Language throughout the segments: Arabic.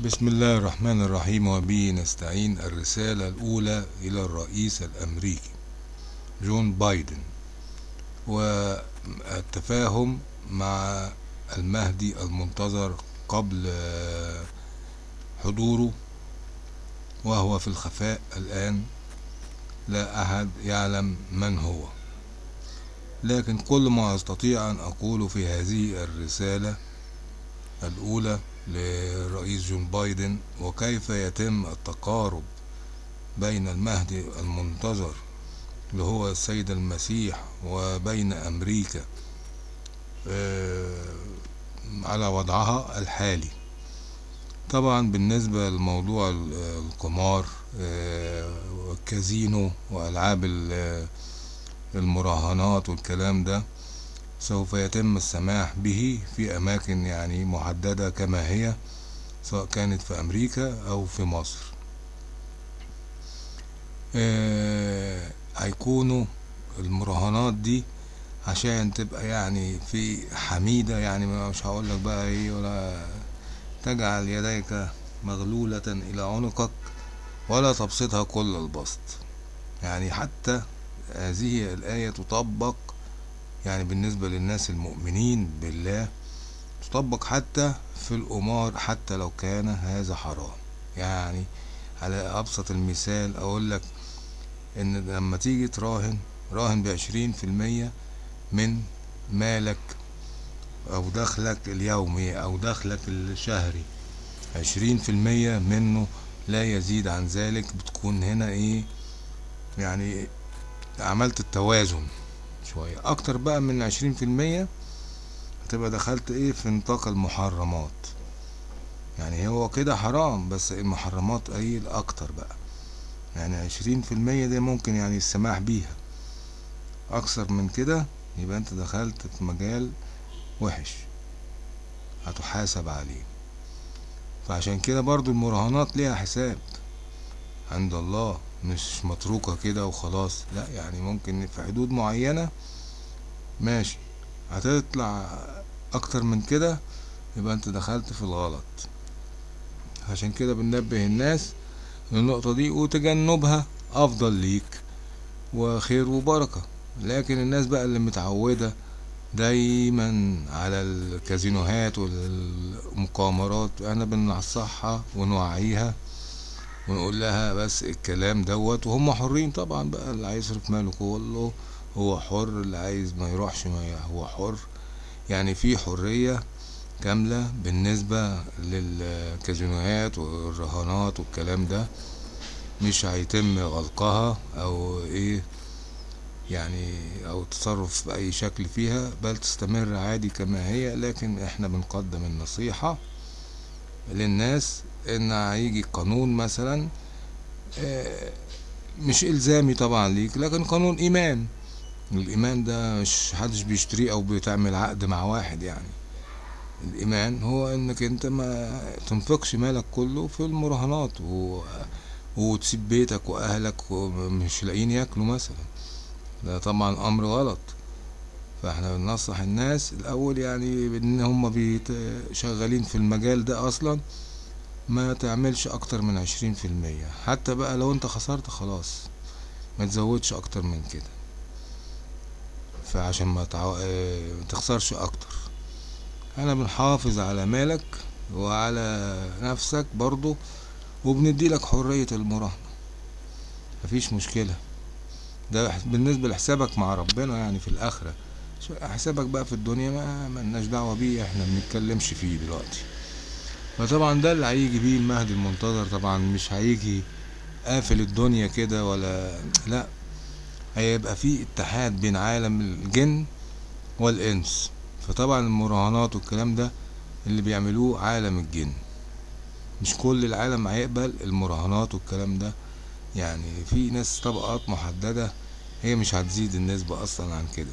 بسم الله الرحمن الرحيم وبه نستعين. الرسالة الأولى إلى الرئيس الأمريكي جون بايدن والتفاهم مع المهدي المنتظر قبل حضوره وهو في الخفاء الآن لا أحد يعلم من هو. لكن كل ما أستطيع أن أقوله في هذه الرسالة الأولى للرئيس جون بايدن وكيف يتم التقارب بين المهدي المنتظر اللي هو السيد المسيح وبين أمريكا على وضعها الحالي؟ طبعا بالنسبة لموضوع القمار والكازينو وألعاب المراهنات والكلام ده سوف يتم السماح به في أماكن يعني محددة كما هي سواء كانت في أمريكا أو في مصر. هيكونوا المراهنات دي عشان تبقى يعني في حميدة يعني مش هقول لك بقى إيه ولا تجعل يديك مغلولة إلى عنقك ولا تبسطها كل البسط. يعني حتى هذه الآية تطبق يعني بالنسبة للناس المؤمنين بالله تطبق حتى في القمار حتى لو كان هذا حرام. يعني على أبسط المثال أقول لك إن لما تيجي تراهن راهن بعشرين في المية من مالك أو دخلك اليومي أو دخلك الشهري عشرين في المية منه لا يزيد عن ذلك بتكون هنا إيه؟ يعني عملت التوازن. شوية. أكتر بقى من عشرين في المية هتبقى دخلت إيه في نطاق المحرمات. يعني هو كده حرام بس المحرمات قليل أكتر بقى. يعني عشرين في المية دي ممكن يعني السماح بيها. أكثر من كده يبقى أنت دخلت في مجال وحش. هتحاسب عليه. فعشان كده برضو المراهنات ليها حساب. عند الله. مش متروكة كده وخلاص. لا يعني ممكن في حدود معينة ماشي. هتطلع أكتر من كده يبقى أنت دخلت في الغلط. عشان كده بننبه الناس للنقطة دي وتجنبها أفضل ليك وخير وبركة. لكن الناس بقى اللي متعودة دايما على الكازينوهات والمقامرات أنا بننصحها ونوعيها ونقول لها بس الكلام دوت. وهم حرين طبعا بقى اللي عايز يصرف ماله كله هو حر اللي عايز ما يروحش ما هو حر. يعني في حرية كاملة بالنسبة للكازينوهات والرهانات والكلام ده مش هيتم غلقها أو إيه يعني أو التصرف بأي شكل فيها بل تستمر عادي كما هي. لكن إحنا بنقدم النصيحة للناس إن هيجي قانون مثلا مش إلزامي طبعا ليك لكن قانون إيمان. الإيمان ده مش حدش بيشتريه أو بتعمل عقد مع واحد يعني. الإيمان هو إنك أنت ما تنفقش مالك كله في المراهنات و... وتسيب بيتك وأهلك ومش لاقيين ياكلوا مثلا. ده طبعا أمر غلط. فاحنا بننصح الناس الأول يعني إن هم. شغالين في المجال ده أصلا ما تعملش أكتر من عشرين في المية. حتى بقى لو أنت خسرت خلاص ما تزودش أكتر من كده. فعشان ما تعو... آه... تخسرش أكتر. أنا بنحافظ على مالك وعلى نفسك برضو وبندي لك حرية المراهنة. مفيش مشكلة. ده بالنسبة لحسابك مع ربنا يعني في الآخرة. حسابك بقى في الدنيا ما ملناش دعوة بيه إحنا بنتكلمش فيه دلوقتي. فطبعا ده اللي هيجي بيه المهدي المنتظر طبعا مش هيجي قافل الدنيا كده ولا لا هيبقى في اتحاد بين عالم الجن والإنس. فطبعا المراهنات والكلام ده اللي بيعملوه عالم الجن. مش كل العالم هيقبل المراهنات والكلام ده. يعني في ناس طبقات محددة هي مش هتزيد النسبة أصلا عن كده.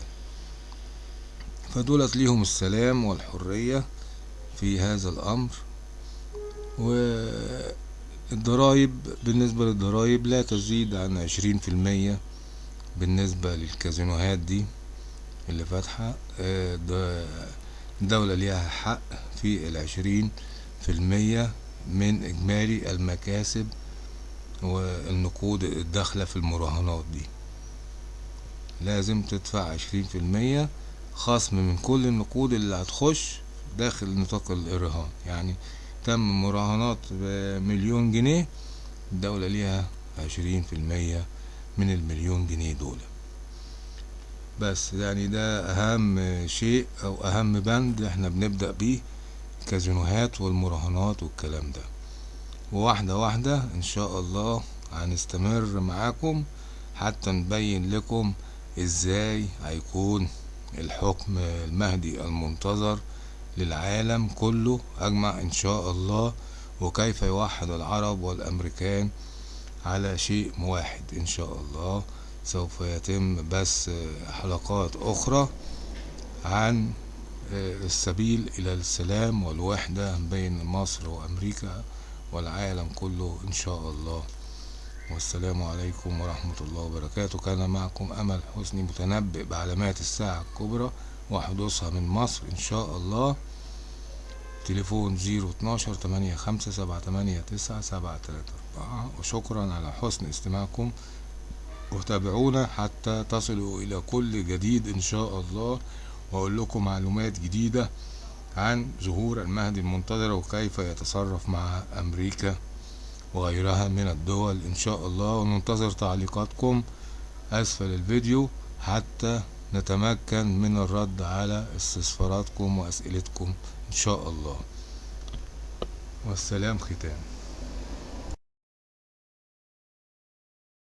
فدولت ليهم السلام والحرية في هذا الأمر. والضرايب بالنسبة للضرايب لا تزيد عن عشرين في المية بالنسبة للكازينوهات دي اللي فاتحة. الدولة ليها حق في العشرين في المية من إجمالي المكاسب والنقود الداخلة في المراهنات دي. لازم تدفع عشرين في المية خصم من كل النقود اللي هتخش داخل نطاق الرهان يعني تم مراهنات بمليون جنيه الدولة ليها عشرين في المية من المليون جنيه دول. بس يعني ده أهم شيء أو أهم بند إحنا بنبدأ بيه الكازينوهات والمراهنات والكلام ده. وواحدة واحدة إن شاء الله هنستمر معاكم حتى نبين لكم إزاي هيكون الحكم المهدي المنتظر للعالم كله. أجمع إن شاء الله. وكيف يوحد العرب والأمريكان على شيء واحد إن شاء الله. سوف يتم بث حلقات أخرى عن السبيل إلى السلام والوحدة بين مصر وأمريكا والعالم كله إن شاء الله. والسلام عليكم ورحمة الله وبركاته. كان معكم أمل حسني متنبئ بعلامات الساعة الكبرى وحدوثها من مصر إن شاء الله. تليفون زيرو اتناشر تمانية خمسة سبعة تمانية تسعة سبعة تلاتة أربعة. وشكرا على حسن استماعكم. وتابعونا حتى تصلوا إلى كل جديد إن شاء الله. وأقول لكم معلومات جديدة عن ظهور المهدي المنتظر وكيف يتصرف مع أمريكا. وغيرها من الدول إن شاء الله. وننتظر تعليقاتكم أسفل الفيديو حتى نتمكن من الرد على استفساراتكم وأسئلتكم إن شاء الله. والسلام ختام.